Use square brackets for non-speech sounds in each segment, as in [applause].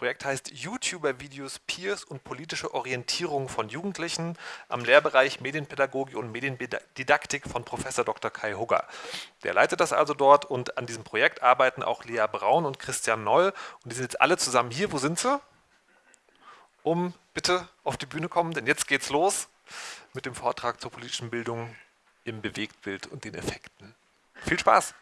Projekt heißt YouTuber-Videos, Peers und politische Orientierung von Jugendlichen am Lehrbereich Medienpädagogik und Mediendidaktik von Professor Dr. Kai Hugger. Der leitet das also dort und an diesem Projekt arbeiten auch Lea Braun und Christian Noll und die sind jetzt alle zusammen hier. Wo sind sie? Um bitte auf die Bühne kommen, denn jetzt geht's los mit dem Vortrag zur politischen Bildung im Bewegtbild und den Effekten. Viel Spaß!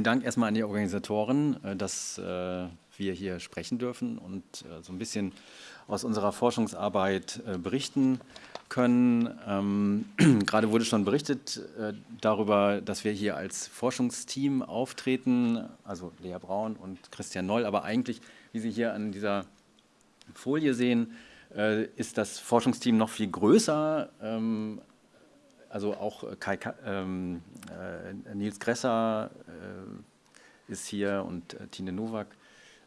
Vielen Dank erstmal an die Organisatoren, äh, dass äh, wir hier sprechen dürfen und äh, so ein bisschen aus unserer Forschungsarbeit berichten können. Ähm, [clears throat] gerade wurde schon berichtet darüber, dass wir hier als Forschungsteam auftreten, also Lea Braun und Christian Noll, aber eigentlich, wie Sie hier an dieser Folie sehen, ist das Forschungsteam noch viel größer. Also auch äh, Kai, ähm, äh, Nils Gresser äh, ist hier und äh, Tine Nowak,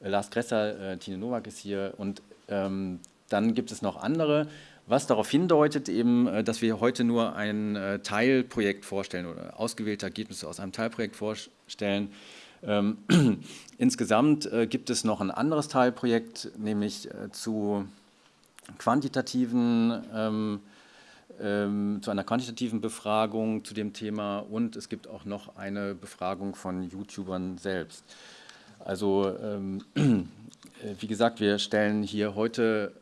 äh, Lars Gresser, äh, Tine Nowak ist hier und ähm, dann gibt es noch andere, was darauf hindeutet eben, dass wir heute nur ein Teilprojekt vorstellen oder ausgewählte Ergebnisse aus einem Teilprojekt vorstellen. Ähm, [clears throat] insgesamt gibt es noch ein anderes Teilprojekt, nämlich zu quantitativen ähm, zu einer quantitativen Befragung zu dem Thema und es gibt auch noch eine Befragung von YouTubern selbst. Also ähm, äh, wie gesagt, wir stellen hier heute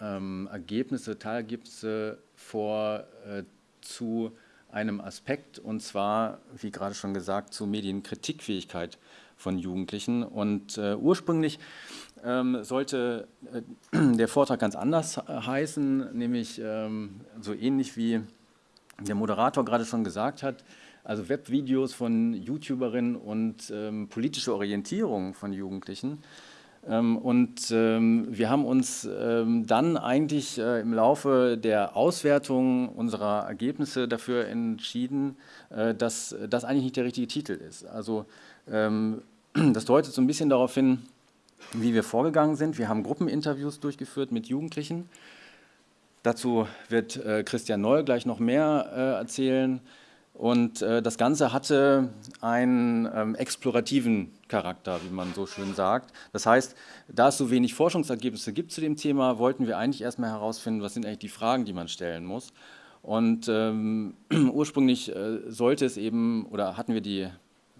ähm, Ergebnisse, Teilergebnisse vor äh, zu einem Aspekt und zwar, wie gerade schon gesagt, zur Medienkritikfähigkeit von Jugendlichen. Und äh, ursprünglich ähm, sollte äh, [clears throat] der Vortrag ganz anders heißen, nämlich ähm, so ähnlich wie der Moderator gerade schon gesagt hat, also Webvideos von YouTuberinnen und ähm, politische Orientierung von Jugendlichen. Ähm, und ähm, wir haben uns ähm, dann eigentlich äh, im Laufe der Auswertung unserer Ergebnisse dafür entschieden, äh, dass das eigentlich nicht der richtige Titel ist. Also [clears throat] das deutet so ein bisschen darauf hin, wie wir vorgegangen sind. Wir haben Gruppeninterviews durchgeführt mit Jugendlichen. Dazu wird äh, Christian Noll gleich noch mehr äh, erzählen. Und äh, das Ganze hatte einen ähm, explorativen Charakter, wie man so schön sagt. Das heißt, da es so wenig Forschungsergebnisse gibt zu dem Thema, wollten wir eigentlich erstmal herausfinden, was sind eigentlich die Fragen, die man stellen muss. Und ähm, [clears throat] ursprünglich äh, sollte es eben, oder hatten wir die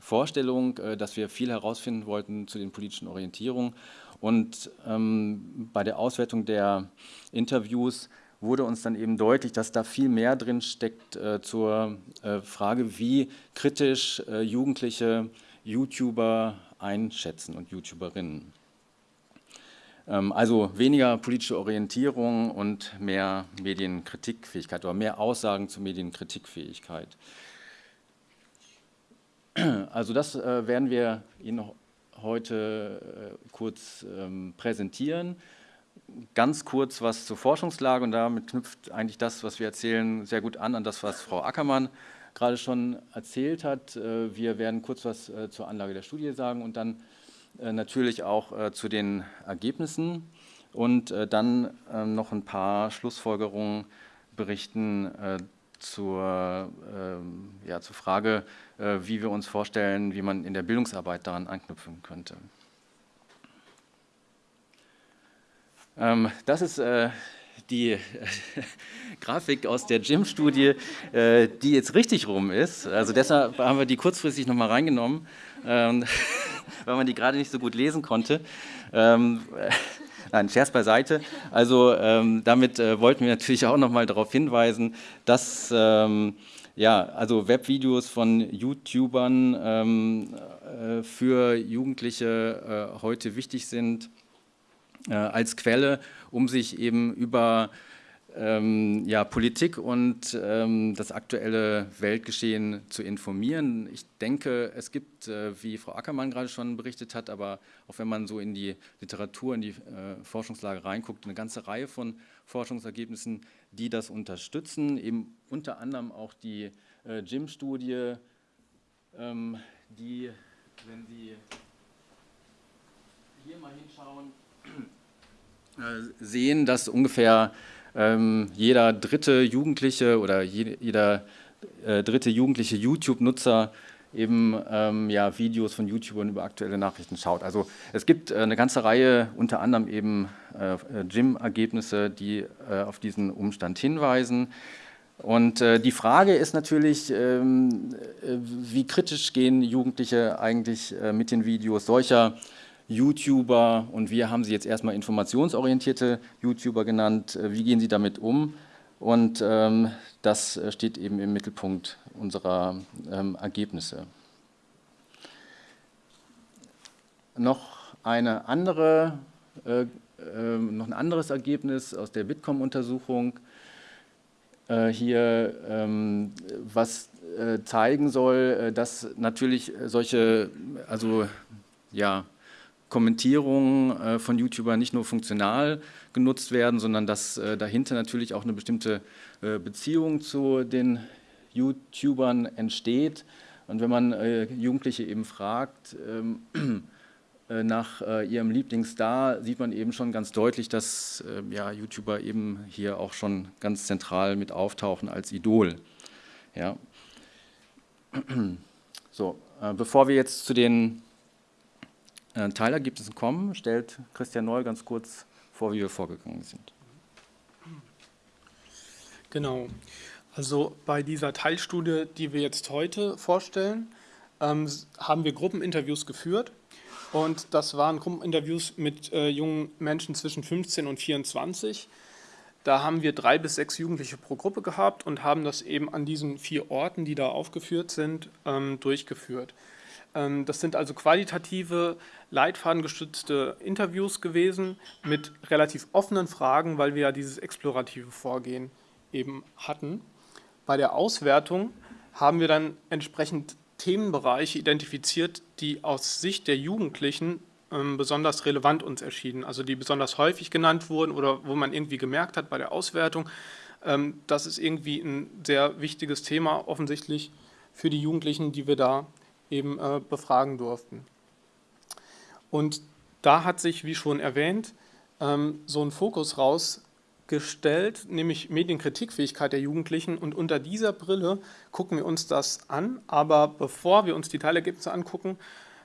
Vorstellung, äh, dass wir viel herausfinden wollten zu den politischen Orientierungen. Und ähm, bei der Auswertung der Interviews wurde uns dann eben deutlich, dass da viel mehr drin steckt äh, zur äh, Frage, wie kritisch äh, Jugendliche YouTuber einschätzen und YouTuberinnen. Ähm, also weniger politische Orientierung und mehr Medienkritikfähigkeit oder mehr Aussagen zur Medienkritikfähigkeit. Also das äh, werden wir Ihnen heute äh, kurz ähm, präsentieren. Ganz kurz was zur Forschungslage und damit knüpft eigentlich das, was wir erzählen, sehr gut an, an das, was Frau Ackermann gerade schon erzählt hat. Äh, wir werden kurz was äh, zur Anlage der Studie sagen und dann äh, natürlich auch äh, zu den Ergebnissen und dann noch ein paar Schlussfolgerungen berichten zur, ähm, ja, zur Frage, äh, wie wir uns vorstellen, wie man in der Bildungsarbeit daran anknüpfen könnte. Ähm, das ist äh, die [laughs] Grafik aus der GYM-Studie, äh, die jetzt richtig rum ist. Also deshalb haben wir die kurzfristig nochmal reingenommen, ähm, [laughs] weil man die gerade nicht so gut lesen konnte. Nein, Scherz beiseite. Also ähm, damit äh, wollten wir natürlich auch nochmal darauf hinweisen, dass ähm, ja, also Webvideos von YouTubern ähm, äh, für Jugendliche äh, heute wichtig sind äh, als Quelle, um sich eben über ähm, ja, Politik und ähm, das aktuelle Weltgeschehen zu informieren. Ich denke, es gibt, äh, wie Frau Ackermann gerade schon berichtet hat, aber auch wenn man so in die Literatur, in die äh, Forschungslage reinguckt, eine ganze Reihe von Forschungsergebnissen, die das unterstützen, eben unter anderem auch die äh, JIM-Studie, ähm, die, wenn Sie hier mal hinschauen, äh, sehen, dass ungefähr ähm, jeder dritte Jugendliche oder je, jeder äh, dritte jugendliche YouTube-Nutzer eben ähm, ja, Videos von YouTubern über aktuelle Nachrichten schaut. Also es gibt äh, eine ganze Reihe, unter anderem eben äh, Gym-Ergebnisse, die äh, auf diesen Umstand hinweisen. Und äh, die Frage ist natürlich, ähm, äh, wie kritisch gehen Jugendliche eigentlich mit den Videos solcher YouTuber und wir haben sie jetzt erstmal informationsorientierte YouTuber genannt. Äh, wie gehen sie damit um? Und ähm, das äh, steht eben im Mittelpunkt unserer ähm, Ergebnisse. Noch, eine andere, äh, äh, noch ein anderes Ergebnis aus der Bitkom-Untersuchung äh, hier, ähm, was äh, zeigen soll, dass natürlich solche, also ja, Kommentierungen äh, von YouTubern nicht nur funktional genutzt werden, sondern dass äh, dahinter natürlich auch eine bestimmte äh, Beziehung zu den YouTubern entsteht. Und wenn man Jugendliche eben fragt ähm, nach ihrem Lieblingsstar, sieht man eben schon ganz deutlich, dass ja, YouTuber eben hier auch schon ganz zentral mit auftauchen als Idol. Ja. [clears throat] So, bevor wir jetzt zu den äh, kommen, stellt Christian Neu ganz kurz vor, wie wir vorgegangen sind. Genau. Also bei dieser Teilstudie, die wir jetzt heute vorstellen, ähm, haben wir Gruppeninterviews geführt. Und das waren Gruppeninterviews mit äh, jungen Menschen zwischen 15 und 24. Da haben wir drei bis sechs Jugendliche pro Gruppe gehabt und haben das eben an diesen vier Orten, die da aufgeführt sind, ähm, durchgeführt. Ähm, das sind also qualitative, leitfadengestützte Interviews gewesen mit relativ offenen Fragen, weil wir ja dieses explorative Vorgehen eben hatten. Bei der Auswertung haben wir dann entsprechend Themenbereiche identifiziert, die aus Sicht der Jugendlichen ähm, besonders relevant uns erschienen, also die besonders häufig genannt wurden oder wo man irgendwie gemerkt hat bei der Auswertung, ähm, das ist irgendwie ein sehr wichtiges Thema offensichtlich für die Jugendlichen, die wir da eben äh, befragen durften. Und da hat sich, wie schon erwähnt, ähm, so ein Fokus rausgestellt, nämlich Medienkritikfähigkeit der Jugendlichen. Und unter dieser Brille gucken wir uns das an. Aber bevor wir uns die Teilergebnisse angucken,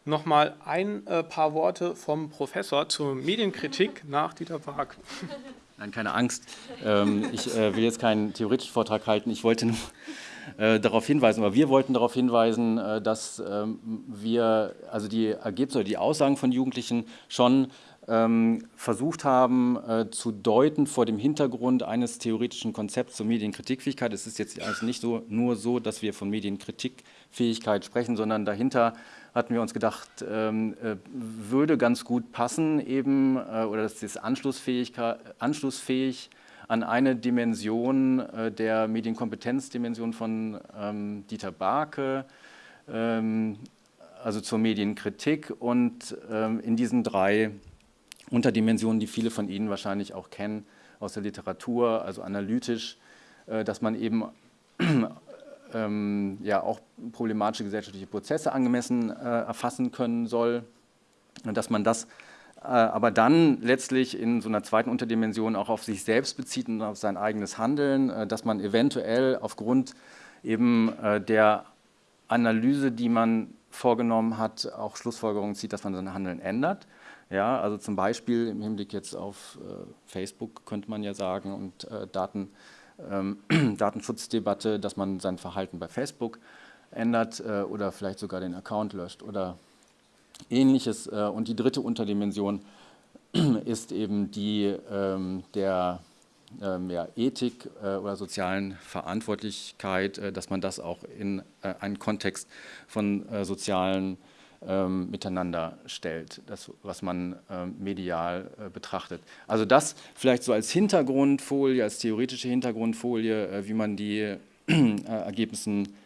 nochmal ein äh, paar Worte vom Professor zur Medienkritik nach Dieter Park. Nein, keine Angst. Ähm, ich äh, will jetzt keinen theoretischen Vortrag halten. Ich wollte nur äh, darauf hinweisen, aber wir wollten darauf hinweisen, äh, dass ähm, wir also die Ergebnisse oder die Aussagen von Jugendlichen schon ähm, versucht haben äh, zu deuten vor dem Hintergrund eines theoretischen Konzepts zur Medienkritikfähigkeit. Es ist jetzt also nicht so, nur so, dass wir von Medienkritikfähigkeit sprechen, sondern dahinter hatten wir uns gedacht, ähm, äh, würde ganz gut passen eben, äh, oder das ist anschlussfähig, anschlussfähig an eine Dimension äh, der Medienkompetenzdimension von ähm, Dieter Barke, ähm, also zur Medienkritik und ähm, in diesen drei Unterdimensionen, die viele von Ihnen wahrscheinlich auch kennen aus der Literatur, also analytisch, äh, dass man eben [clears throat] ähm, ja auch problematische gesellschaftliche Prozesse angemessen äh, erfassen können soll und dass man das aber dann letztlich in so einer zweiten Unterdimension auch auf sich selbst bezieht und auf sein eigenes Handeln, äh, dass man eventuell aufgrund eben äh, der Analyse, die man vorgenommen hat, auch Schlussfolgerungen zieht, dass man sein Handeln ändert. Ja, also zum Beispiel im Hinblick jetzt auf Facebook könnte man ja sagen und Daten, ähm, [clears throat] Datenschutzdebatte, dass man sein Verhalten bei Facebook ändert oder vielleicht sogar den Account löscht oder Ähnliches. Äh, und die dritte Unterdimension [clears throat] ist eben die ähm, der ähm, ja, Ethik äh, oder sozialen Verantwortlichkeit, äh, dass man das auch in einen Kontext von sozialen ähm, miteinander stellt, das, was man ähm, medial äh, betrachtet. Also das vielleicht so als Hintergrundfolie, als theoretische Hintergrundfolie, äh, wie man die äh,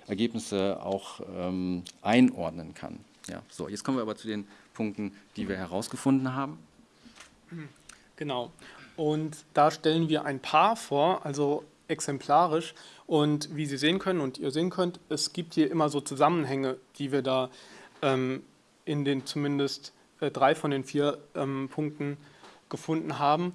Ergebnisse auch ähm, einordnen kann. Ja, so, jetzt kommen wir aber zu den Punkten, die wir herausgefunden haben. Genau. Und da stellen wir ein Paar vor, also exemplarisch. Und wie Sie sehen können und ihr sehen könnt, es gibt hier immer so Zusammenhänge, die wir da ähm, in den zumindest äh, drei von den vier ähm, Punkten gefunden haben.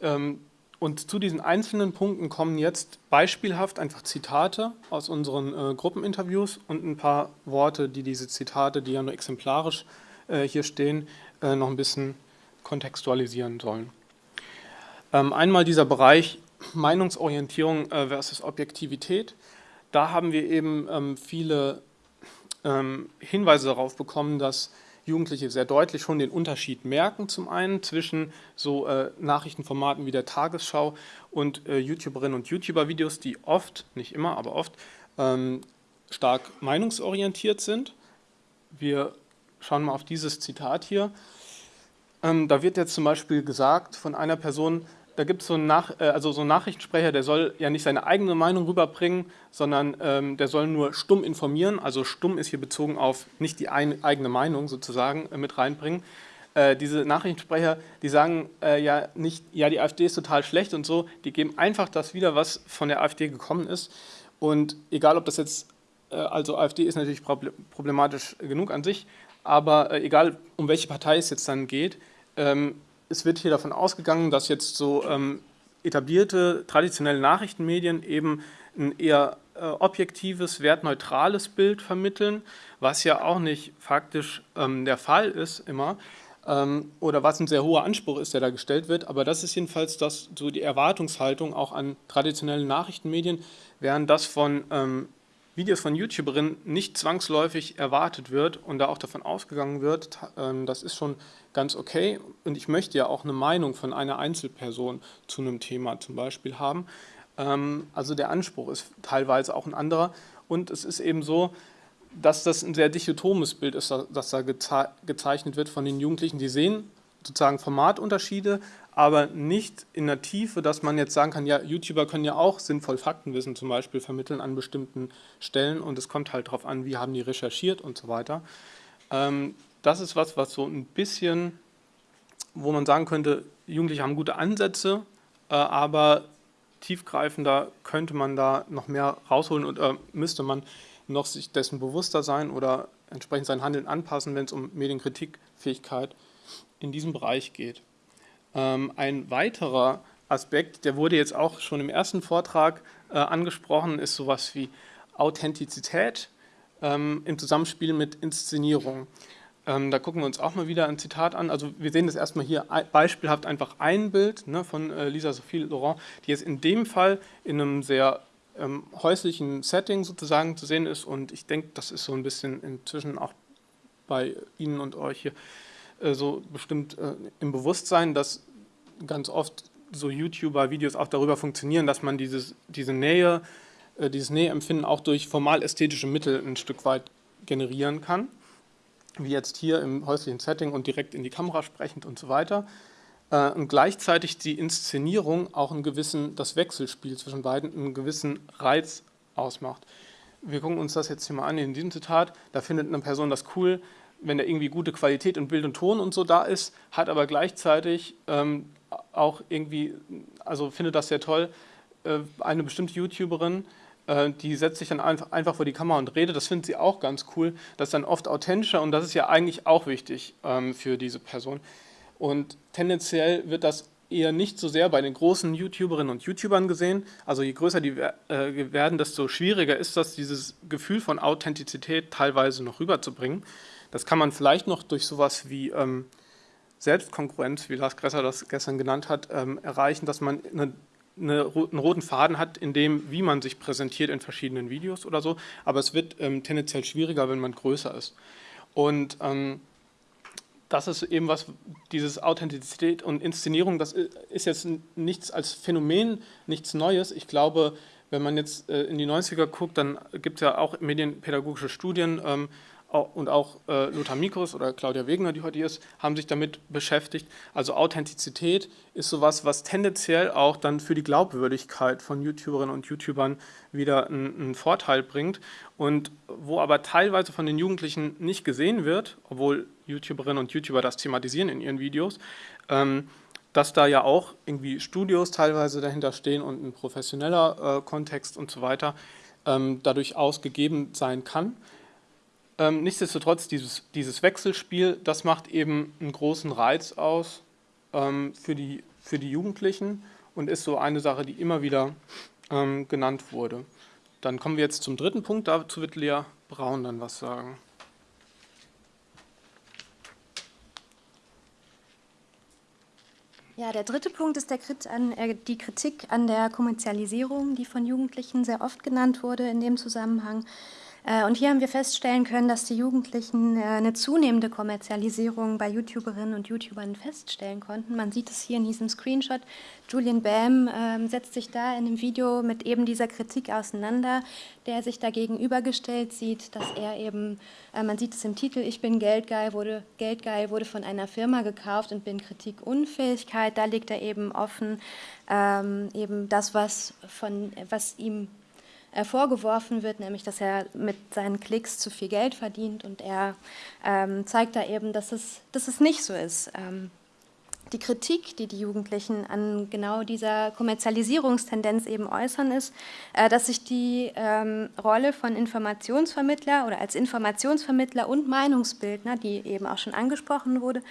Ähm, und zu diesen einzelnen Punkten kommen jetzt beispielhaft einfach Zitate aus unseren äh, Gruppeninterviews und ein paar Worte, die diese Zitate, die ja nur exemplarisch äh, hier stehen, äh, noch ein bisschen kontextualisieren sollen. Ähm, einmal dieser Bereich Meinungsorientierung äh, versus Objektivität. Da haben wir eben ähm, viele ähm, Hinweise darauf bekommen, dass Jugendliche sehr deutlich schon den Unterschied merken, zum einen zwischen so äh, Nachrichtenformaten wie der Tagesschau und äh, YouTuberinnen und YouTuber-Videos, die oft, nicht immer, aber oft, ähm, stark meinungsorientiert sind. Wir schauen mal auf dieses Zitat hier. Ähm, da wird jetzt zum Beispiel gesagt von einer Person, da gibt es so, Nach äh, also so einen Nachrichtensprecher, der soll ja nicht seine eigene Meinung rüberbringen, sondern ähm, der soll nur stumm informieren. Also stumm ist hier bezogen auf nicht die ein, eigene Meinung sozusagen äh, mit reinbringen. Äh, diese Nachrichtensprecher, die sagen äh, ja nicht, ja die AfD ist total schlecht und so, die geben einfach das wieder, was von der AfD gekommen ist. Und egal ob das jetzt, äh, also AfD ist natürlich problematisch genug an sich, aber egal um welche Partei es jetzt dann geht, ähm, es wird hier davon ausgegangen, dass jetzt so ähm, etablierte, traditionelle Nachrichtenmedien eben ein eher äh, objektives, wertneutrales Bild vermitteln, was ja auch nicht faktisch ähm, der Fall ist immer ähm, oder was ein sehr hoher Anspruch ist, der da gestellt wird. Aber das ist jedenfalls das, so die Erwartungshaltung auch an traditionelle Nachrichtenmedien, während das von ähm, Videos von YouTuberinnen nicht zwangsläufig erwartet wird und da auch davon ausgegangen wird, ähm, das ist schon ganz okay und ich möchte ja auch eine Meinung von einer Einzelperson zu einem Thema zum Beispiel haben. Ähm, also der Anspruch ist teilweise auch ein anderer und es ist eben so, dass das ein sehr dichotomes Bild ist, das da gezeichnet wird von den Jugendlichen. Die sehen sozusagen Formatunterschiede, aber nicht in der Tiefe, dass man jetzt sagen kann, ja, YouTuber können ja auch sinnvoll Faktenwissen zum Beispiel vermitteln an bestimmten Stellen und es kommt halt darauf an, wie haben die recherchiert und so weiter. Ähm, das ist was, was so ein bisschen, wo man sagen könnte, Jugendliche haben gute Ansätze, äh, aber tiefgreifender könnte man da noch mehr rausholen und äh, müsste man noch sich dessen bewusster sein oder entsprechend sein Handeln anpassen, wenn es um Medienkritikfähigkeit in diesem Bereich geht. Ähm, ein weiterer Aspekt, der wurde jetzt auch schon im ersten Vortrag äh, angesprochen, ist sowas wie Authentizität ähm, im Zusammenspiel mit Inszenierung. Ähm, da gucken wir uns auch mal wieder ein Zitat an. Also wir sehen das erstmal hier beispielhaft einfach ein Bild ne, von äh, Lisa Sophie Laurent, die jetzt in dem Fall in einem sehr häuslichen Setting sozusagen zu sehen ist und ich denke, das ist so ein bisschen inzwischen auch bei Ihnen und euch hier so bestimmt äh, im Bewusstsein, dass ganz oft so YouTuber-Videos auch darüber funktionieren, dass man dieses, diese Nähe, äh, dieses Näheempfinden auch durch formal-ästhetische Mittel ein Stück weit generieren kann, wie jetzt hier im häuslichen Setting und direkt in die Kamera sprechend und so weiter. Und gleichzeitig die Inszenierung auch einen gewissen, das Wechselspiel zwischen beiden einen gewissen Reiz ausmacht. Wir gucken uns das jetzt hier mal an in diesem Zitat. Da findet eine Person das cool, wenn da irgendwie gute Qualität in Bild und Ton und so da ist, hat aber gleichzeitig ähm, auch irgendwie, also findet das sehr toll, äh, eine bestimmte YouTuberin, äh, die setzt sich dann einfach, einfach vor die Kamera und redet, das findet sie auch ganz cool, das ist dann oft authentischer und das ist ja eigentlich auch wichtig ähm, für diese Person. Und tendenziell wird das eher nicht so sehr bei den großen YouTuberinnen und YouTubern gesehen. Also je größer die äh, werden, desto schwieriger ist das, dieses Gefühl von Authentizität teilweise noch rüberzubringen. Das kann man vielleicht noch durch sowas wie ähm, Selbstkonkurrenz, wie Lars Gresser das gestern genannt hat, ähm, erreichen, dass man eine, eine, einen roten Faden hat, in dem, wie man sich präsentiert in verschiedenen Videos oder so. Aber es wird ähm, tendenziell schwieriger, wenn man größer ist. Und ähm, das ist eben was, dieses Authentizität und Inszenierung, das ist jetzt nichts als Phänomen, nichts Neues. Ich glaube, wenn man jetzt äh, in die 90er guckt, dann gibt es ja auch medienpädagogische Studien, ähm, und auch äh, Lothar Mikus oder Claudia Wegener, die heute hier ist, haben sich damit beschäftigt. Also Authentizität ist sowas, was tendenziell auch dann für die Glaubwürdigkeit von YouTuberinnen und YouTubern wieder einen, einen Vorteil bringt und wo aber teilweise von den Jugendlichen nicht gesehen wird, obwohl YouTuberinnen und YouTuber das thematisieren in ihren Videos, ähm, dass da ja auch irgendwie Studios teilweise dahinter stehen und ein professioneller äh, Kontext und so weiter ähm, dadurch ausgegeben sein kann. Ähm, nichtsdestotrotz, dieses, dieses Wechselspiel, das macht eben einen großen Reiz aus ähm, für, die, für die Jugendlichen und ist so eine Sache, die immer wieder ähm, genannt wurde. Dann kommen wir jetzt zum dritten Punkt, dazu wird Lea Braun dann was sagen. Ja, der dritte Punkt ist Krit an, äh, die Kritik an der Kommerzialisierung, die von Jugendlichen sehr oft genannt wurde in dem Zusammenhang. Äh, und hier haben wir feststellen können, dass die Jugendlichen äh, eine zunehmende Kommerzialisierung bei YouTuberinnen und YouTubern feststellen konnten. Man sieht es hier in diesem Screenshot. Julian Bam äh, setzt sich da in dem Video mit eben dieser Kritik auseinander, der sich da gegenübergestellt sieht, dass er eben, äh, man sieht es im Titel, ich bin Geldgeil, wurde, Geldgeil wurde von einer Firma gekauft und bin Kritikunfähigkeit. Da legt er eben offen, ähm, eben das, was, von, was ihm äh, vorgeworfen wird, nämlich dass er mit seinen Klicks zu viel Geld verdient und er ähm, zeigt da eben, dass es, dass es nicht so ist. Ähm, die Kritik, die die Jugendlichen an genau dieser Kommerzialisierungstendenz eben äußern, ist, äh, dass sich die ähm, Rolle von Informationsvermittler oder als Informationsvermittler und Meinungsbildner, die eben auch schon angesprochen wurde,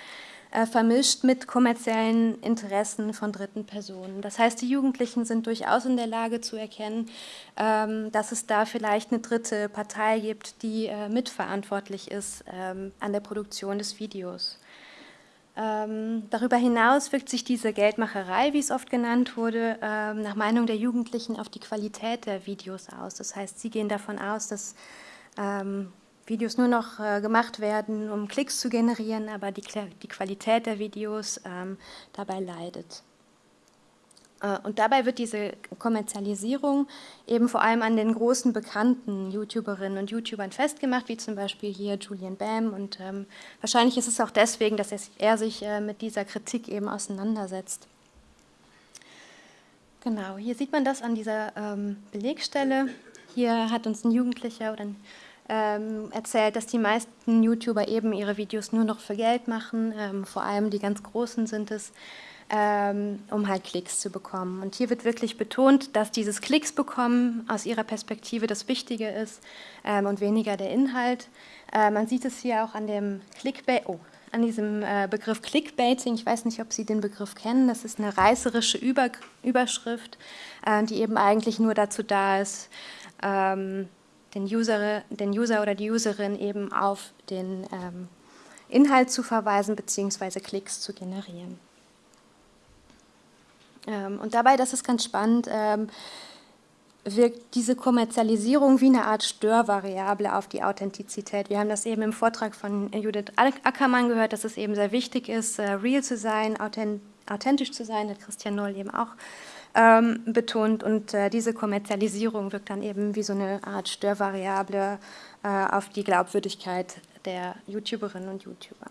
äh, vermischt mit kommerziellen Interessen von dritten Personen. Das heißt, die Jugendlichen sind durchaus in der Lage zu erkennen, ähm, dass es da vielleicht eine dritte Partei gibt, die äh, mitverantwortlich ist ähm, an der Produktion des Videos. Ähm, darüber hinaus wirkt sich diese Geldmacherei, wie es oft genannt wurde, ähm, nach Meinung der Jugendlichen auf die Qualität der Videos aus. Das heißt, sie gehen davon aus, dass ähm, Videos nur noch äh, gemacht werden, um Klicks zu generieren, aber die, die Qualität der Videos ähm, dabei leidet. Äh, und dabei wird diese Kommerzialisierung eben vor allem an den großen bekannten YouTuberinnen und YouTubern festgemacht, wie zum Beispiel hier Julian Bam. Und ähm, wahrscheinlich ist es auch deswegen, dass er sich äh, mit dieser Kritik eben auseinandersetzt. Genau, hier sieht man das an dieser ähm, Belegstelle. Hier hat uns ein Jugendlicher oder ein ähm, erzählt, dass die meisten YouTuber eben ihre Videos nur noch für Geld machen, ähm, vor allem die ganz Großen sind es, ähm, um halt Klicks zu bekommen. Und hier wird wirklich betont, dass dieses Klicks bekommen aus ihrer Perspektive das Wichtige ist ähm, und weniger der Inhalt. Äh, man sieht es hier auch an dem Clickbait, oh, an diesem äh, Begriff Clickbaiting. Ich weiß nicht, ob Sie den Begriff kennen. Das ist eine reißerische Über Überschrift, äh, die eben eigentlich nur dazu da ist, ähm, den User, den User oder die Userin eben auf den ähm, Inhalt zu verweisen bzw. Klicks zu generieren. Ähm, und dabei, das ist ganz spannend, ähm, wirkt diese Kommerzialisierung wie eine Art Störvariable auf die Authentizität. Wir haben das eben im Vortrag von Judith Ackermann gehört, dass es eben sehr wichtig ist, äh, real zu sein, authentisch zu sein, hat Christian Noll eben auch ähm, betont und äh, diese Kommerzialisierung wirkt dann eben wie so eine Art Störvariable äh, auf die Glaubwürdigkeit der YouTuberinnen und YouTuber.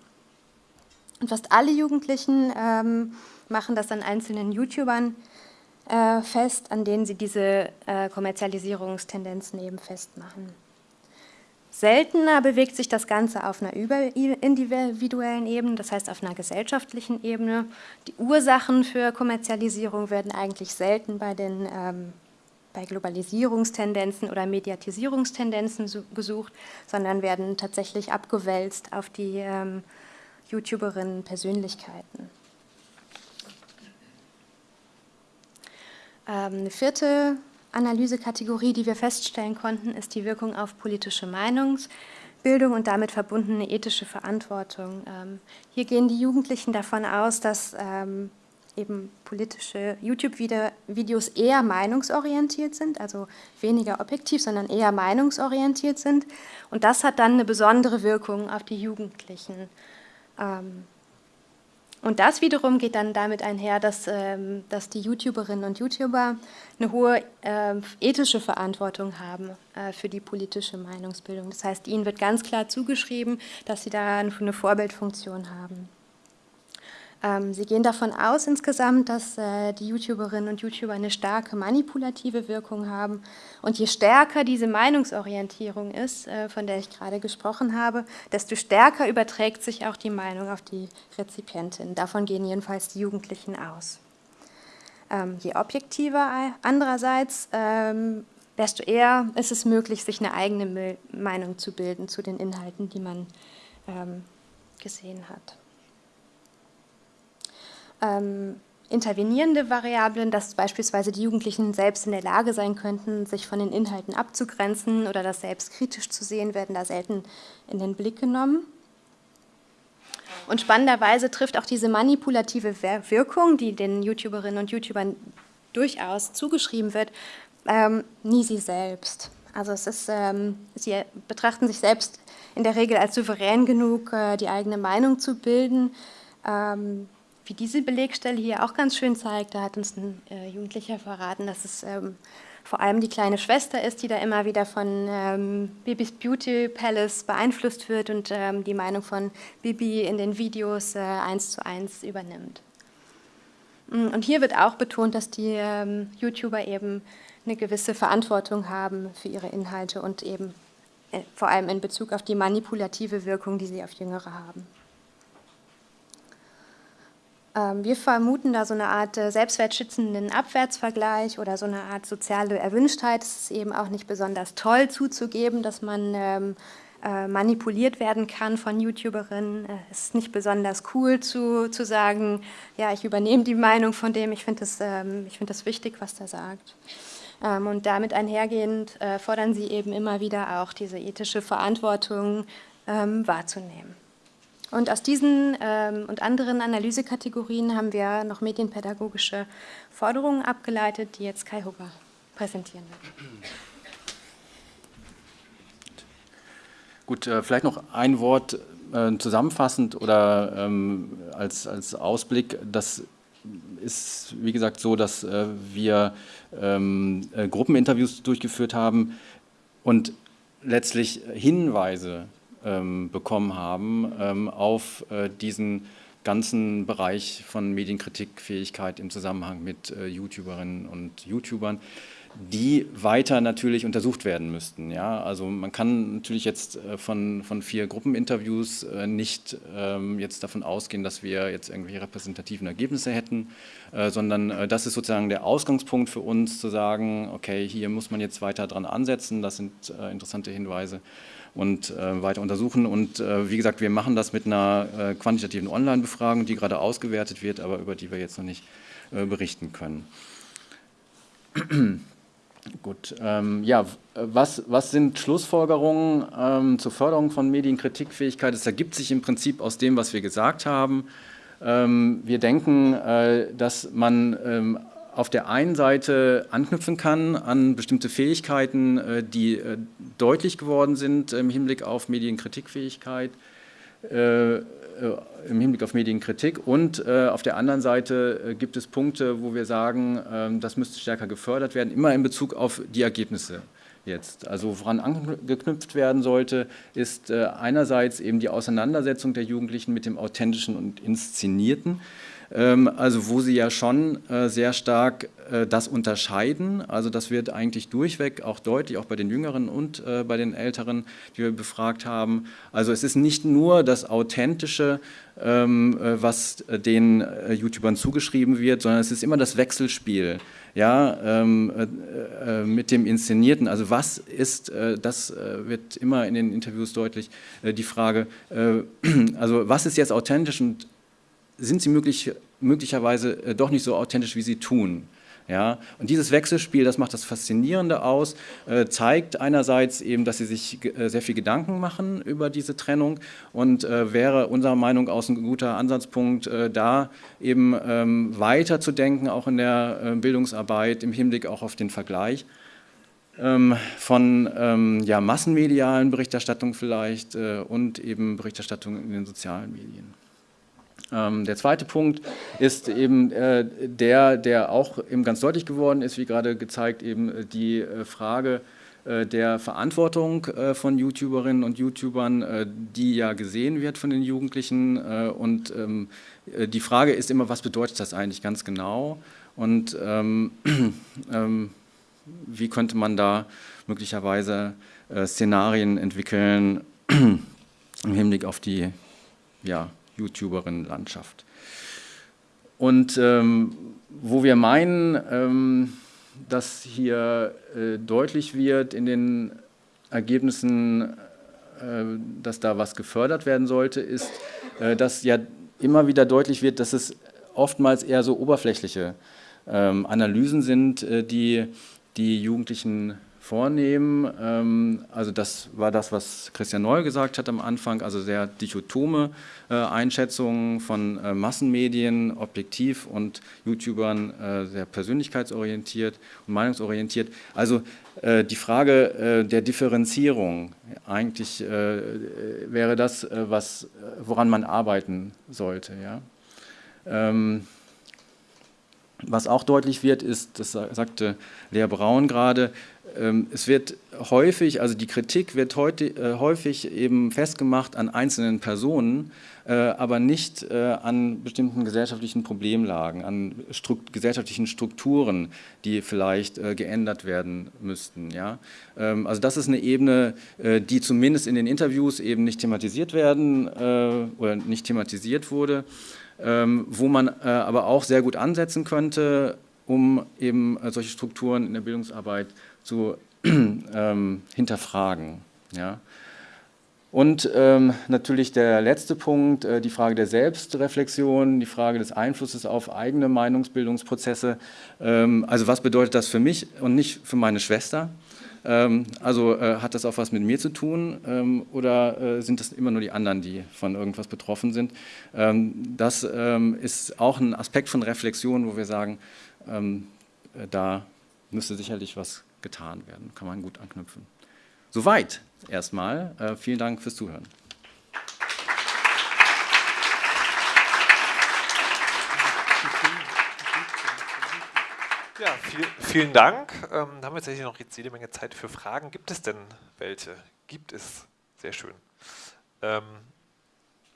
Und fast alle Jugendlichen ähm, machen das an einzelnen YouTubern äh, fest, an denen sie diese äh, Kommerzialisierungstendenzen eben festmachen. Seltener bewegt sich das Ganze auf einer individuellen Ebene, das heißt auf einer gesellschaftlichen Ebene. Die Ursachen für Kommerzialisierung werden eigentlich selten bei den ähm, bei Globalisierungstendenzen oder Mediatisierungstendenzen gesucht, sondern werden tatsächlich abgewälzt auf die ähm, YouTuberinnen Persönlichkeiten. Ähm, eine vierte Analysekategorie, die wir feststellen konnten, ist die Wirkung auf politische Meinungsbildung und damit verbundene ethische Verantwortung. Ähm, hier gehen die Jugendlichen davon aus, dass ähm, eben politische YouTube-Videos eher meinungsorientiert sind, also weniger objektiv, sondern eher meinungsorientiert sind. Und das hat dann eine besondere Wirkung auf die Jugendlichen. Ähm, Und das wiederum geht dann damit einher, dass, ähm, dass die YouTuberinnen und YouTuber eine hohe äh, ethische Verantwortung haben äh, für die politische Meinungsbildung. Das heißt, ihnen wird ganz klar zugeschrieben, dass sie da eine Vorbildfunktion haben. Ähm, sie gehen davon aus insgesamt, dass äh, die YouTuberinnen und YouTuber eine starke manipulative Wirkung haben. Und je stärker diese Meinungsorientierung ist, äh, von der ich gerade gesprochen habe, desto stärker überträgt sich auch die Meinung auf die Rezipientin. Davon gehen jedenfalls die Jugendlichen aus. Ähm, je objektiver andererseits, ähm, desto eher ist es möglich, sich eine eigene Meinung zu bilden zu den Inhalten, die man gesehen hat ähm, intervenierende Variablen, dass beispielsweise die Jugendlichen selbst in der Lage sein könnten, sich von den Inhalten abzugrenzen oder das selbst kritisch zu sehen, werden da selten in den Blick genommen. Und spannenderweise trifft auch diese manipulative Wirkung, die den YouTuberinnen und YouTubern durchaus zugeschrieben wird, ähm, nie sie selbst. Also es ist, ähm, sie betrachten sich selbst in der Regel als souverän genug, äh, die eigene Meinung zu bilden. Ähm, wie diese Belegstelle hier auch ganz schön zeigt, da hat uns ein äh, Jugendlicher verraten, dass es ähm, vor allem die kleine Schwester ist, die da immer wieder von ähm, Bibis Beauty Palace beeinflusst wird und ähm, die Meinung von Bibi in den Videos äh, eins zu eins übernimmt. Mm, und hier wird auch betont, dass die ähm, YouTuber eben eine gewisse Verantwortung haben für ihre Inhalte und eben äh, vor allem in Bezug auf die manipulative Wirkung, die sie auf Jüngere haben. Ähm, wir vermuten da so eine Art äh, selbstwertschützenden Abwärtsvergleich oder so eine Art soziale Erwünschtheit. Es ist eben auch nicht besonders toll zuzugeben, dass man ähm, äh, manipuliert werden kann von YouTuberinnen. Äh, es ist nicht besonders cool zu, zu sagen, ja, ich übernehme die Meinung von dem, ich finde das, ähm, find das wichtig, was der sagt. Und damit einhergehend fordern sie eben immer wieder auch diese ethische Verantwortung wahrzunehmen. Und aus diesen ähm, und anderen Analysekategorien haben wir noch medienpädagogische Forderungen abgeleitet, die jetzt Kai Hugger präsentieren wird. Gut, äh, vielleicht noch ein Wort äh, zusammenfassend oder ähm, als, als Ausblick. Das ist, wie gesagt, so, dass äh, wir ähm, äh, Gruppeninterviews durchgeführt haben und letztlich Hinweise bekommen haben ähm, auf äh, diesen ganzen Bereich von Medienkritikfähigkeit im Zusammenhang mit äh, YouTuberinnen und YouTubern, die weiter natürlich untersucht werden müssten. Ja? Also man kann natürlich jetzt äh, von, von vier Gruppeninterviews nicht ähm, jetzt davon ausgehen, dass wir jetzt irgendwelche repräsentativen Ergebnisse hätten, sondern das ist sozusagen der Ausgangspunkt für uns zu sagen, okay, hier muss man jetzt weiter dran ansetzen, das sind interessante Hinweise und äh, weiter untersuchen. Und äh, wie gesagt, wir machen das mit einer äh, quantitativen Online-Befragung, die gerade ausgewertet wird, aber über die wir jetzt noch nicht äh, berichten können. [clears throat] Gut, ähm, ja, was, was sind Schlussfolgerungen ähm, zur Förderung von Medienkritikfähigkeit? Es ergibt sich im Prinzip aus dem, was wir gesagt haben. Ähm, wir denken, äh, dass man ähm, auf der einen Seite anknüpfen kann an bestimmte Fähigkeiten, äh, die äh, deutlich geworden sind im Hinblick auf Medienkritikfähigkeit, äh, im Hinblick auf Medienkritik und auf der anderen Seite gibt es Punkte, wo wir sagen, ähm, das müsste stärker gefördert werden, immer in Bezug auf die Ergebnisse jetzt. Also woran angeknüpft werden sollte, ist einerseits eben die Auseinandersetzung der Jugendlichen mit dem Authentischen und Inszenierten, also wo sie ja schon äh, sehr stark äh, das unterscheiden. Also das wird eigentlich durchweg auch deutlich, auch bei den Jüngeren und äh, bei den Älteren, die wir befragt haben. Also es ist nicht nur das Authentische, ähm, was den YouTubern zugeschrieben wird, sondern es ist immer das Wechselspiel ja, ähm, äh, mit dem Inszenierten. Also was ist, das wird immer in den Interviews deutlich, die Frage, [clears throat] also was ist jetzt authentisch und sind sie möglich, möglicherweise äh, doch nicht so authentisch, wie sie tun. Ja, und dieses Wechselspiel, das macht das Faszinierende aus, äh, zeigt einerseits eben, dass sie sich äh, sehr viel Gedanken machen über diese Trennung und wäre unserer Meinung aus ein guter Ansatzpunkt, da eben ähm, weiter zu denken, auch in der Bildungsarbeit im Hinblick auch auf den Vergleich ähm, von ähm, ja, massenmedialen Berichterstattung vielleicht und eben Berichterstattung in den sozialen Medien. Ähm, der zweite Punkt ist eben äh, der, der auch eben ganz deutlich geworden ist, wie gerade gezeigt, eben die äh, Frage äh, der Verantwortung äh, von YouTuberinnen und YouTubern, äh, die ja gesehen wird von den Jugendlichen. Und ähm, die Frage ist immer, was bedeutet das eigentlich ganz genau? Und ähm, [clears throat] ähm, wie könnte man da möglicherweise Szenarien entwickeln [clears throat] im Hinblick auf die ja, YouTuberinnen-Landschaft? Und ähm, wo wir meinen, ähm, dass hier äh, deutlich wird in den Ergebnissen, äh, dass da was gefördert werden sollte, ist, äh, dass ja immer wieder deutlich wird, dass es oftmals eher so oberflächliche ähm, Analysen sind, äh, die die Jugendlichen vornehmen. Ähm, also das war das, was Christian Neu gesagt hat am Anfang, also sehr dichotome äh, Einschätzungen von äh, Massenmedien, objektiv und YouTubern äh, sehr persönlichkeitsorientiert und meinungsorientiert. Also die Frage der Differenzierung, eigentlich wäre das, was, woran man arbeiten sollte. Ja? Ähm, was auch deutlich wird, ist, das sagte Lea Braun gerade, es wird häufig, also die Kritik wird heute, äh, häufig eben festgemacht an einzelnen Personen, äh, aber nicht äh, an bestimmten gesellschaftlichen Problemlagen, an Strukt gesellschaftlichen Strukturen, die vielleicht geändert werden müssten. Ja? Ähm, also das ist eine Ebene, die zumindest in den Interviews eben nicht thematisiert werden oder nicht thematisiert wurde, ähm, wo man aber auch sehr gut ansetzen könnte, um eben solche Strukturen in der Bildungsarbeit zu [clears throat] ähm, hinterfragen. Ja. Und ähm, natürlich der letzte Punkt, äh, die Frage der Selbstreflexion, die Frage des Einflusses auf eigene Meinungsbildungsprozesse. Ähm, also was bedeutet das für mich und nicht für meine Schwester? Ähm, also äh, hat das auch was mit mir zu tun ähm, oder äh, sind das immer nur die anderen, die von irgendwas betroffen sind? Ähm, das ähm, ist auch ein Aspekt von Reflexion, wo wir sagen, äh, da müsste sicherlich was getan werden. Kann man gut anknüpfen. Soweit erstmal. Äh, vielen Dank fürs Zuhören. Ja, viel, vielen Dank. Ähm, haben wir tatsächlich noch jetzt jede Menge Zeit für Fragen. Gibt es denn welche? Gibt es. Sehr schön. Ähm,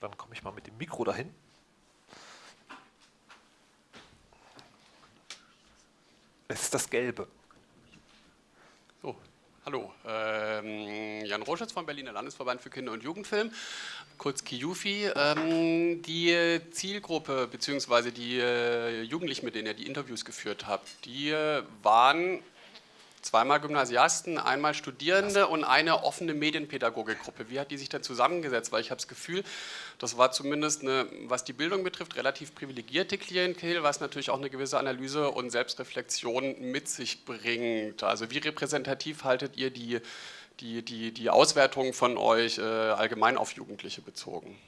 dann komme ich mal mit dem Mikro dahin. Es ist das Gelbe. So, hallo. Ähm, Jan Roschitz vom Berliner Landesverband für Kinder- und Jugendfilm, kurz KIUFI. Ähm, die Zielgruppe bzw. die äh, Jugendlichen, mit denen ihr die Interviews geführt habt, die äh, waren zweimal Gymnasiasten, einmal Studierende und eine offene Medienpädagogikgruppe. Wie hat die sich denn zusammengesetzt? Weil ich habe das Gefühl, das war zumindest, eine, was die Bildung betrifft, relativ privilegierte Klientel, was natürlich auch eine gewisse Analyse und Selbstreflexion mit sich bringt. Also wie repräsentativ haltet ihr die, die, die, die Auswertung von euch äh, allgemein auf Jugendliche bezogen?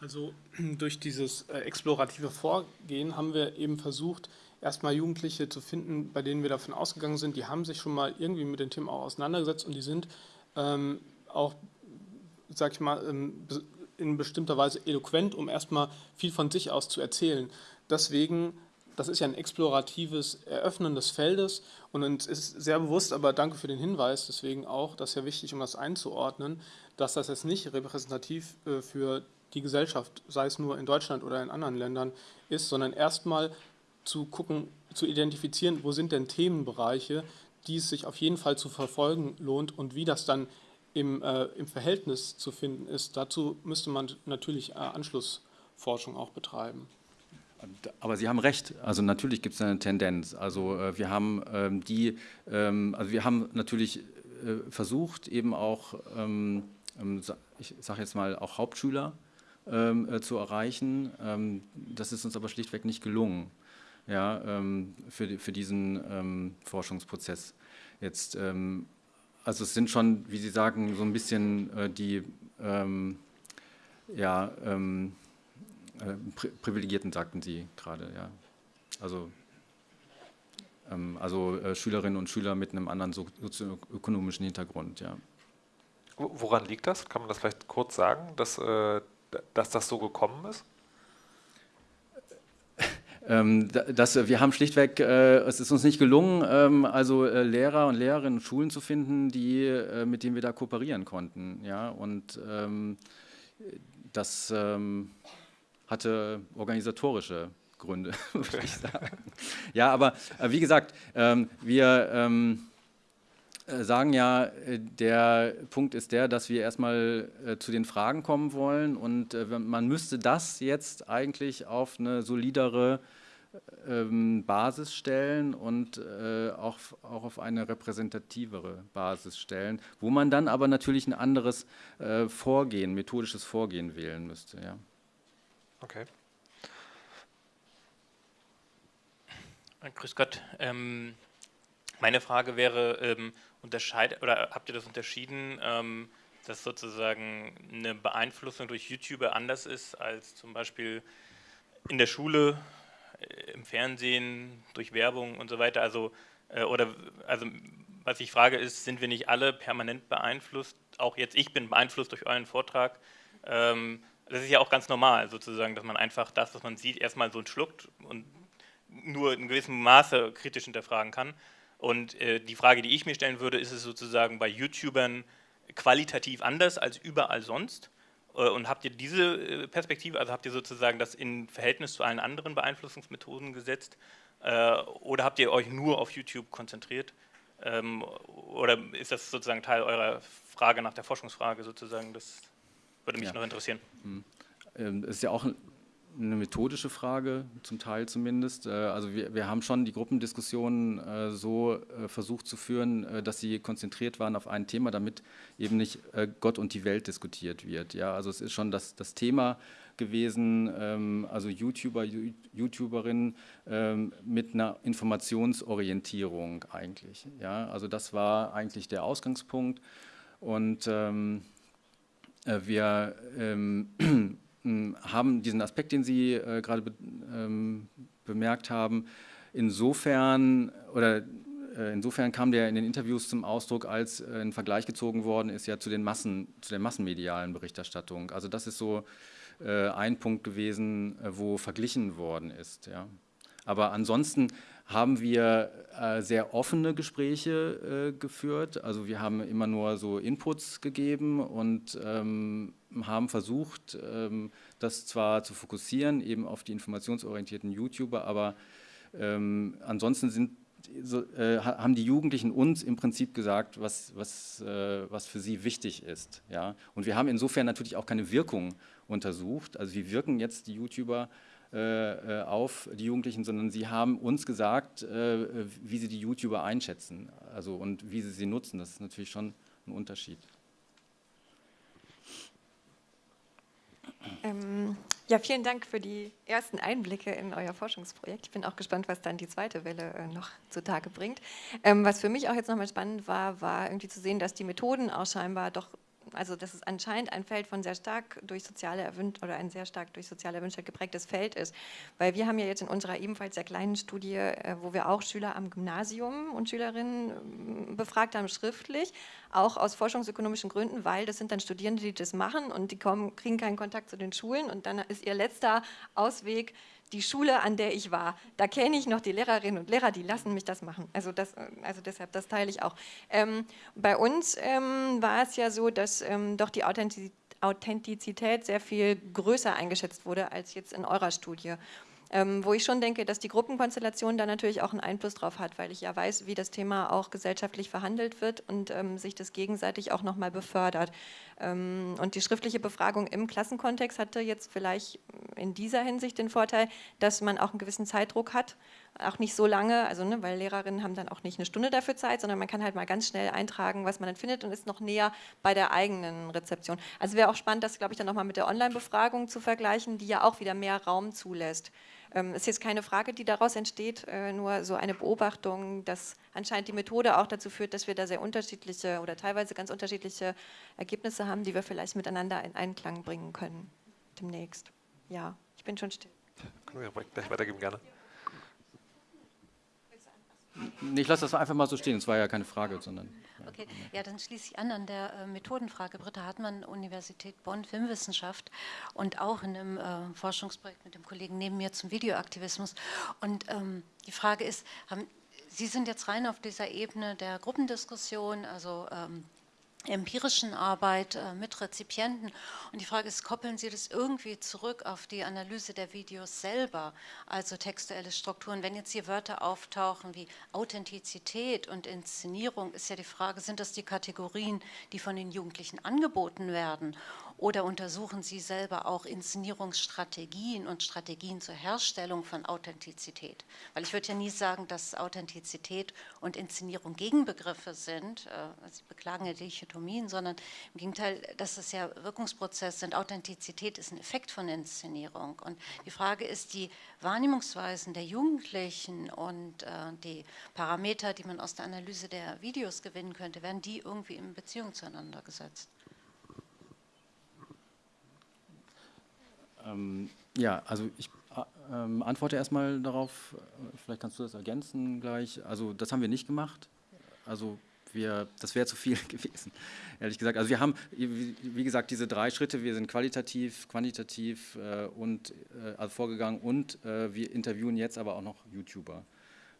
Also [clears throat] durch dieses äh, explorative Vorgehen haben wir eben versucht, erstmal Jugendliche zu finden, bei denen wir davon ausgegangen sind, die haben sich schon mal irgendwie mit den Themen auch auseinandergesetzt und die sind ähm, auch, sag ich mal, ähm, in bestimmter Weise eloquent, um erstmal viel von sich aus zu erzählen. Deswegen, das ist ja ein exploratives Eröffnen des Feldes und uns ist sehr bewusst, aber danke für den Hinweis, deswegen auch, das ist ja wichtig, um das einzuordnen, dass das jetzt nicht repräsentativ äh, für die Gesellschaft, sei es nur in Deutschland oder in anderen Ländern, ist, sondern erstmal zu gucken, zu identifizieren, wo sind denn Themenbereiche, die es sich auf jeden Fall zu verfolgen lohnt und wie das dann im, äh, im Verhältnis zu finden ist. Dazu müsste man natürlich äh, Anschlussforschung auch betreiben. Aber Sie haben recht, also natürlich gibt es eine Tendenz. Also äh, wir haben ähm, die, ähm, also wir haben natürlich äh, versucht, eben auch, ähm, ähm ich sage jetzt mal, auch Hauptschüler ähm, äh, zu erreichen. Ähm, das ist uns aber schlichtweg nicht gelungen ja, ähm, für, für diesen ähm, Forschungsprozess. Jetzt, ähm, also es sind schon, wie Sie sagen, so ein bisschen äh, die ähm, ja, ähm, äh, Pri Privilegierten, sagten Sie gerade, ja. Also, also äh, Schülerinnen und Schüler mit einem anderen sozioökonomischen Hintergrund, ja. Woran liegt das? Kann man das vielleicht kurz sagen, dass, äh, dass das so gekommen ist? Ähm, das, wir haben schlichtweg, äh, es ist uns nicht gelungen, ähm, also äh, Lehrer und Lehrerinnen Schulen zu finden, die, äh, mit denen wir da kooperieren konnten. Ja? Und ähm, das ähm, hatte organisatorische Gründe, [laughs] würde ich sagen. Ja, aber äh, wie gesagt, ähm, wir ähm, äh, sagen ja, äh, der Punkt ist der, dass wir erstmal äh, zu den Fragen kommen wollen und äh, man müsste das jetzt eigentlich auf eine solidere ähm, Basis stellen und äh, auch, auch auf eine repräsentativere Basis stellen, wo man dann aber natürlich ein anderes äh, Vorgehen, methodisches Vorgehen wählen müsste. Ja. Okay. Grüß Gott. Ähm, meine Frage wäre, ähm, unterscheidet oder habt ihr das unterschieden, ähm, dass sozusagen eine Beeinflussung durch YouTuber anders ist als zum Beispiel in der Schule, äh, im Fernsehen, durch Werbung und so weiter? Also, äh, oder, also, was ich frage ist, sind wir nicht alle permanent beeinflusst? Auch jetzt, ich bin beeinflusst durch euren Vortrag. Ähm, das ist ja auch ganz normal, sozusagen, dass man einfach das, was man sieht, erstmal so schluckt und nur in gewissem Maße kritisch hinterfragen kann. Und äh, die Frage, die ich mir stellen würde, ist es sozusagen bei YouTubern qualitativ anders als überall sonst? Äh, und habt ihr diese äh, Perspektive, also habt ihr sozusagen das in Verhältnis zu allen anderen Beeinflussungsmethoden gesetzt? Äh, oder habt ihr euch nur auf YouTube konzentriert? Ähm, oder ist das sozusagen Teil eurer Frage nach der Forschungsfrage sozusagen? Das würde mich ja. noch interessieren. Mhm. Ähm, es ist ja auch eine methodische Frage, zum Teil zumindest. Äh, also wir, wir haben schon die Gruppendiskussionen äh, so äh, versucht zu führen, dass sie konzentriert waren auf ein Thema, damit eben nicht Gott und die Welt diskutiert wird. Ja, also es ist schon das, das Thema gewesen, ähm, also YouTuber, YouTuberinnen ähm, mit einer Informationsorientierung eigentlich. Ja, also das war eigentlich der Ausgangspunkt und ähm, wir [clears throat] haben diesen Aspekt, den Sie äh, gerade be, ähm, bemerkt haben, insofern oder äh, insofern kam der in den Interviews zum Ausdruck, als äh, ein Vergleich gezogen worden ist ja zu den Massen, zu der massenmedialen Berichterstattung. Also das ist so äh, ein Punkt gewesen, äh, wo verglichen worden ist. Ja. Aber ansonsten haben wir äh, sehr offene Gespräche äh, geführt. Also wir haben immer nur so Inputs gegeben und ähm, haben versucht, ähm, das zwar zu fokussieren, eben auf die informationsorientierten YouTuber, aber ähm, ansonsten sind, so, äh, haben die Jugendlichen uns im Prinzip gesagt, was, was, äh, was für sie wichtig ist. Ja? Und wir haben insofern natürlich auch keine Wirkung untersucht. Also wie wirken jetzt die YouTuber auf die Jugendlichen, sondern sie haben uns gesagt, äh, wie sie die YouTuber einschätzen also, und wie sie sie nutzen. Das ist natürlich schon ein Unterschied. Ähm, ja, vielen Dank für die ersten Einblicke in euer Forschungsprojekt. Ich bin auch gespannt, was dann die zweite Welle äh, noch zutage bringt. Ähm, was für mich auch jetzt nochmal spannend war, war irgendwie zu sehen, dass die Methoden auch scheinbar doch also das ist anscheinend ein Feld von sehr stark durch soziale Erwünscht oder ein sehr stark durch soziale Erwünschtheit geprägtes Feld ist. Weil wir haben ja jetzt in unserer ebenfalls sehr kleinen Studie, äh, wo wir auch Schüler am Gymnasium und Schülerinnen ähm, befragt haben, schriftlich, auch aus forschungsökonomischen Gründen, weil das sind dann Studierende, die das machen und die kommen, kriegen keinen Kontakt zu den Schulen und dann ist ihr letzter Ausweg, die Schule, an der ich war, da kenne ich noch die Lehrerinnen und Lehrer, die lassen mich das machen. Also, das, also deshalb, das teile ich auch. Ähm, bei uns ähm, war es ja so, dass ähm, doch die Authentizität sehr viel größer eingeschätzt wurde als jetzt in eurer Studie. Ähm, wo ich schon denke, dass die Gruppenkonstellation da natürlich auch einen Einfluss drauf hat, weil ich ja weiß, wie das Thema auch gesellschaftlich verhandelt wird und ähm, sich das gegenseitig auch nochmal befördert. Ähm, und die schriftliche Befragung im Klassenkontext hatte jetzt vielleicht in dieser Hinsicht den Vorteil, dass man auch einen gewissen Zeitdruck hat, auch nicht so lange, also ne, weil Lehrerinnen haben dann auch nicht eine Stunde dafür Zeit, sondern man kann halt mal ganz schnell eintragen, was man dann findet und ist noch näher bei der eigenen Rezeption. Also wäre auch spannend, das glaube ich dann nochmal mit der Online-Befragung zu vergleichen, die ja auch wieder mehr Raum zulässt. Ähm, ist jetzt keine Frage, die daraus entsteht, äh, nur so eine Beobachtung, dass anscheinend die Methode auch dazu führt, dass wir da sehr unterschiedliche oder teilweise ganz unterschiedliche Ergebnisse haben, die wir vielleicht miteinander in Einklang bringen können demnächst. Ja, ich bin schon still. Können wir gleich weitergeben, gerne. Ich lasse das einfach mal so stehen, es war ja keine Frage, sondern... Okay, ja, dann schließe ich an an der äh, Methodenfrage. Britta Hartmann, Universität Bonn, Filmwissenschaft und auch in einem äh, Forschungsprojekt mit dem Kollegen neben mir zum Videoaktivismus. Und ähm, die Frage ist, haben, Sie sind jetzt rein auf dieser Ebene der Gruppendiskussion, also ähm, empirischen Arbeit äh, mit Rezipienten. Und die Frage ist, koppeln Sie das irgendwie zurück auf die Analyse der Videos selber, also textuelle Strukturen? Wenn jetzt hier Wörter auftauchen wie Authentizität und Inszenierung, ist ja die Frage, sind das die Kategorien, die von den Jugendlichen angeboten werden? Oder untersuchen Sie selber auch Inszenierungsstrategien und Strategien zur Herstellung von Authentizität? Weil ich würde ja nie sagen, dass Authentizität und Inszenierung Gegenbegriffe sind. Äh, Sie beklagen ja Dichotomien, sondern im Gegenteil, dass es ja Wirkungsprozesse sind. Authentizität ist ein Effekt von Inszenierung. Und die Frage ist, die Wahrnehmungsweisen der Jugendlichen und äh, die Parameter, die man aus der Analyse der Videos gewinnen könnte, werden die irgendwie in Beziehung zueinander gesetzt? Ähm, ja, also ich äh, ähm, antworte erstmal darauf, vielleicht kannst du das ergänzen gleich. Also das haben wir nicht gemacht. Also wir, das wäre zu viel [laughs] gewesen, ehrlich gesagt. Also wir haben, wie, gesagt, diese drei Schritte, wir sind qualitativ, quantitativ äh, und äh, also vorgegangen und äh, wir interviewen jetzt aber auch noch YouTuber,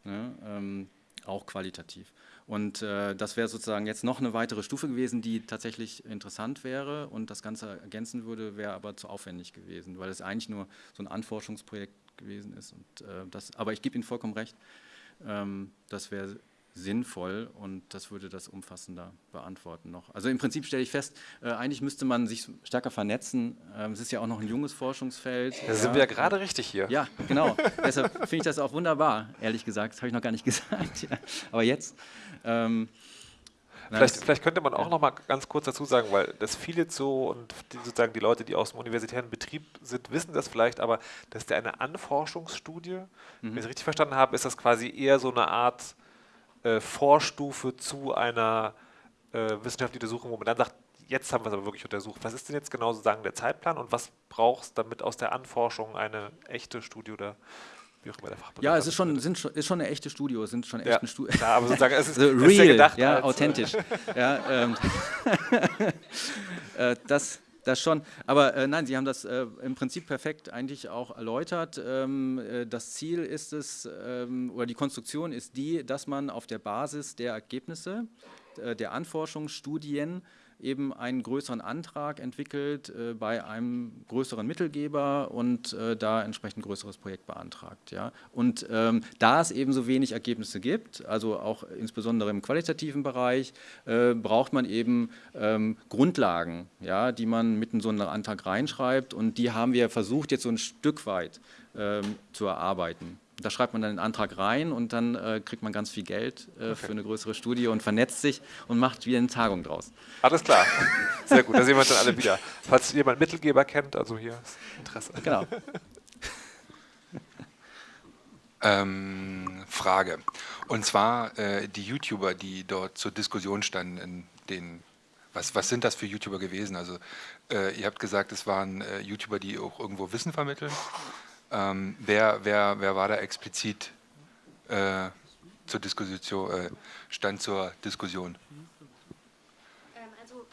ne? ähm, auch qualitativ. Und äh, das wäre sozusagen jetzt noch eine weitere Stufe gewesen, die tatsächlich interessant wäre und das Ganze ergänzen würde, wäre aber zu aufwendig gewesen, weil es eigentlich nur so ein Anforschungsprojekt gewesen ist. Und, äh, das, aber ich gebe Ihnen vollkommen recht, ähm, das wäre sinnvoll und das würde das umfassender beantworten noch. Also im Prinzip stelle ich fest, äh, eigentlich müsste man sich stärker vernetzen. Ähm, es ist ja auch noch ein junges Forschungsfeld. Da ja. sind wir ja gerade richtig hier. Ja, genau. [laughs] Deshalb finde ich das auch wunderbar, ehrlich gesagt. Das habe ich noch gar nicht [laughs] gesagt. Ja. Aber jetzt. Ähm, Vielleicht, vielleicht, könnte man auch noch mal ganz kurz dazu sagen, weil das viele so und die, sozusagen die Leute, die aus dem universitären Betrieb sind, wissen das vielleicht, aber das ist ja eine Anforschungsstudie. Mhm. Wenn ich es richtig verstanden habe, ist das quasi eher so eine Art äh, Vorstufe zu einer äh, wissenschaftlichen Untersuchung, wo man dann sagt, jetzt haben wir es aber wirklich untersucht. Was ist denn jetzt genau sozusagen der Zeitplan und was brauchst du, damit aus der Anforschung eine echte Studie oder wie auch immer der Fachbegriff Ja, es ist schon, sind schon, ist schon eine echte Studio, es sind schon ja, echten Studien. Ja, aber sozusagen, es [laughs] ist, real, ist ja, gedacht ja authentisch. ja, ähm, [laughs] äh, das, das schon, aber äh, nein, Sie haben das äh, im Prinzip perfekt eigentlich auch erläutert. Ähm, äh, das Ziel ist es, ähm, oder die Konstruktion ist die, dass man auf der Basis der Ergebnisse äh, der Anforschungsstudien eben einen größeren Antrag entwickelt äh, bei einem größeren Mittelgeber und äh, da entsprechend ein größeres Projekt beantragt. Ja. Und ähm, da es eben so wenig Ergebnisse gibt, also auch insbesondere im qualitativen Bereich, äh, braucht man eben ähm, Grundlagen, ja, die man mit in so einen Antrag reinschreibt und die haben wir versucht jetzt so ein Stück weit ähm, zu erarbeiten. Da schreibt man dann den Antrag rein und dann äh, kriegt man ganz viel Geld äh, okay. für eine größere Studie und vernetzt sich und macht wieder eine Tagung draus. Alles klar. Sehr gut, da sehen wir uns dann alle wieder. Falls jemand Mittelgeber kennt, also hier ist Interesse. Genau. [laughs] ähm, Frage. Und zwar äh, die YouTuber, die dort zur Diskussion standen, in den, was, was sind das für YouTuber gewesen? Also äh, ihr habt gesagt, es waren äh, YouTuber, die auch irgendwo Wissen vermitteln. Ähm, wer, wer, wer war da explizit äh, zur Diskussion, äh, stand zur Diskussion? Ähm, also,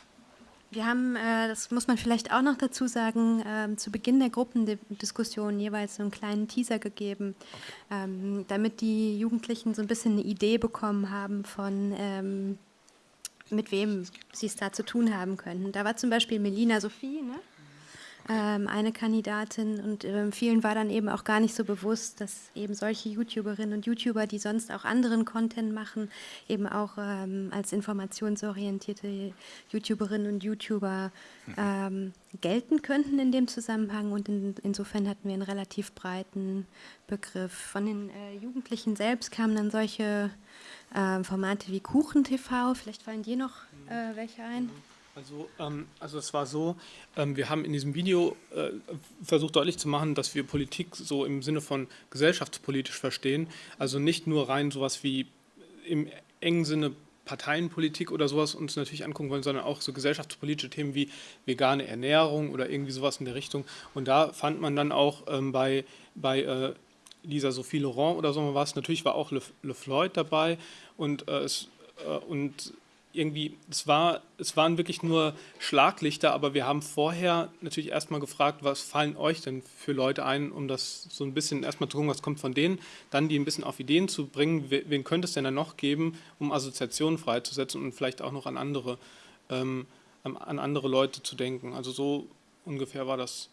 wir haben, äh, das muss man vielleicht auch noch dazu sagen, ähm, zu Beginn der Gruppendiskussion jeweils so einen kleinen Teaser gegeben, ähm, damit die Jugendlichen so ein bisschen eine Idee bekommen haben von, mit wem sie es da zu tun haben könnten. Da war zum Beispiel Melina Sophie, ne? Ähm, eine Kandidatin und ähm, vielen war dann eben auch gar nicht so bewusst, dass eben solche YouTuberinnen und YouTuber, die sonst auch anderen Content machen, eben auch ähm, als informationsorientierte YouTuberinnen und YouTuber ähm, gelten könnten in dem Zusammenhang und in, insofern hatten wir einen relativ breiten Begriff. Von den äh, Jugendlichen selbst kamen dann solche äh, Formate wie KuchenTV, vielleicht fallen dir noch äh, welche ein? Also, ähm, also es war so, ähm, wir haben in diesem Video äh, versucht deutlich zu machen, dass wir Politik so im Sinne von gesellschaftspolitisch verstehen. Also nicht nur rein sowas wie im engen Sinne Parteienpolitik oder sowas uns natürlich angucken wollen, sondern auch so gesellschaftspolitische Themen wie vegane Ernährung oder irgendwie sowas in der Richtung. Und da fand man dann auch ähm, bei, bei äh, Lisa Sophie Laurent oder so was, natürlich war auch Le, Le Floyd dabei und, äh, es, äh, und irgendwie, es, war, es waren wirklich nur Schlaglichter, aber wir haben vorher natürlich erstmal gefragt, was fallen euch denn für Leute ein, um das so ein bisschen erstmal zu gucken, was kommt von denen, dann die ein bisschen auf Ideen zu bringen, wen könnte es denn dann noch geben, um Assoziationen freizusetzen und vielleicht auch noch an andere, ähm, an andere Leute zu denken. Also so ungefähr war das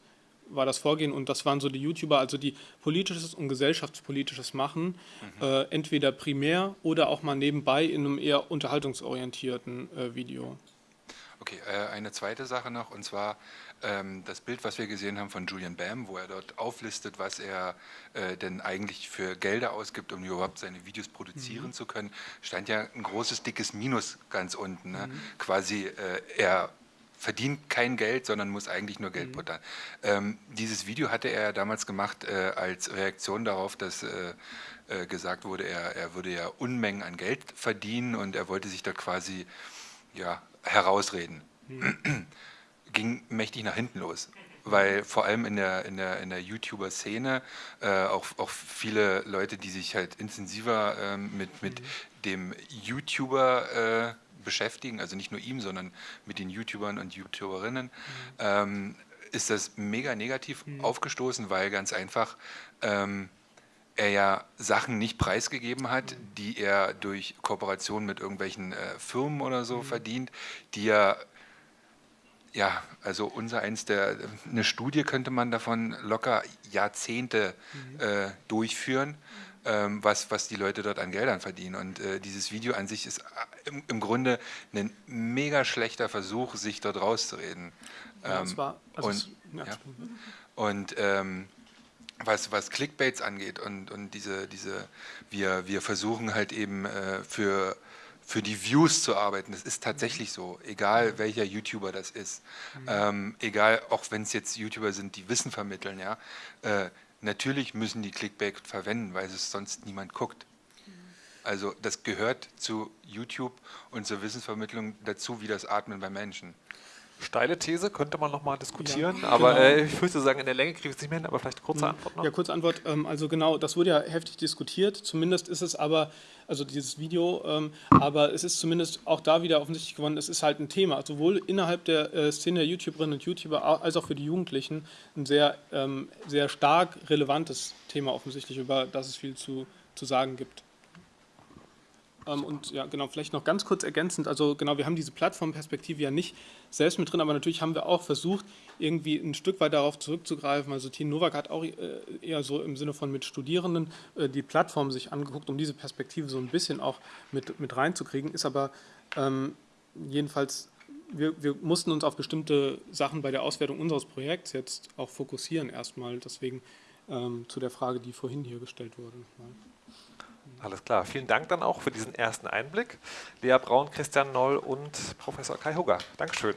war das Vorgehen und das waren so die YouTuber, also die politisches und gesellschaftspolitisches machen, mhm. äh, entweder primär oder auch mal nebenbei in einem eher unterhaltungsorientierten äh, Video. Okay, äh, eine zweite Sache noch und zwar ähm, das Bild, was wir gesehen haben von Julian Bam, wo er dort auflistet, was er äh, denn eigentlich für Gelder ausgibt, um überhaupt seine Videos produzieren mhm. zu können, stand ja ein großes, dickes Minus ganz unten. Ne? Mhm. Quasi äh, er verdient kein Geld, sondern muss eigentlich nur Geld mhm. buttern. Ähm, dieses Video hatte er damals gemacht äh, als Reaktion darauf, dass äh, äh, gesagt wurde, er, er würde ja Unmengen an Geld verdienen und er wollte sich dort quasi ja, herausreden. Mhm. Ging mächtig nach hinten los weil vor allem in der, in der, in der YouTuber-Szene äh, auch, auch viele Leute, die sich halt intensiver äh, mit, mit mhm. dem YouTuber äh, beschäftigen, also nicht nur ihm, sondern mit den YouTubern und YouTuberinnen, mhm. ähm, ist das mega negativ mhm. aufgestoßen, weil ganz einfach ähm, er ja Sachen nicht preisgegeben hat, mhm. die er durch Kooperation mit irgendwelchen äh, Firmen oder so mhm. verdient, die er ja, also unser eins der, eine Studie könnte man davon locker Jahrzehnte mhm. äh, durchführen ähm, was, was die Leute dort an Geldern verdienen. Und äh, dieses Video an sich ist äh, im, im, Grunde ein mega schlechter Versuch, sich dort rauszureden. Ja, ähm, war, also und. Ja. und ähm, was, was Clickbaits angeht und, und diese, diese wir, wir versuchen halt eben äh, für für die Views zu arbeiten. Das ist tatsächlich so, egal welcher YouTuber das ist. Mhm. Ähm, egal, auch wenn es jetzt YouTuber sind, die Wissen vermitteln, ja. Äh, Natürlich müssen die Clickbait verwenden, weil es sonst niemand guckt. Also das gehört zu YouTube und zur Wissensvermittlung dazu, wie das Atmen bei Menschen. Steile These, könnte man nochmal diskutieren, ja, aber genau. äh, ich würde sagen, in der Länge kriege ich es nicht mehr hin, aber vielleicht kurze mhm. Antwort noch. Ja, kurze Antwort. Ähm, also genau, das wurde ja heftig diskutiert. Zumindest ist es aber, also dieses Video, ähm, aber es ist zumindest auch da wieder offensichtlich geworden, es ist halt ein Thema, sowohl innerhalb der äh, Szene der YouTuberinnen und YouTuber als auch für die Jugendlichen ein sehr, ähm, sehr stark relevantes Thema offensichtlich, über das es viel zu, zu sagen gibt. Ähm, und ja, genau, vielleicht noch ganz kurz ergänzend, also genau, wir haben diese Plattformperspektive ja nicht selbst mit drin, aber natürlich haben wir auch versucht, irgendwie ein Stück weit darauf zurückzugreifen. Also Tine Nowak hat auch äh, eher so im Sinne von mit Studierenden äh, die Plattform sich angeguckt, um diese Perspektive so ein bisschen auch mit, mit reinzukriegen, ist aber ähm, jedenfalls wir, wir, mussten uns auf bestimmte Sachen bei der Auswertung unseres Projekts jetzt auch fokussieren erstmal, deswegen ähm, zu der Frage, die vorhin hier gestellt wurde. Alles klar. Vielen Dank dann auch für diesen ersten Einblick. Lea Braun, Christian Noll und Professor Kai Hugger. Dankeschön.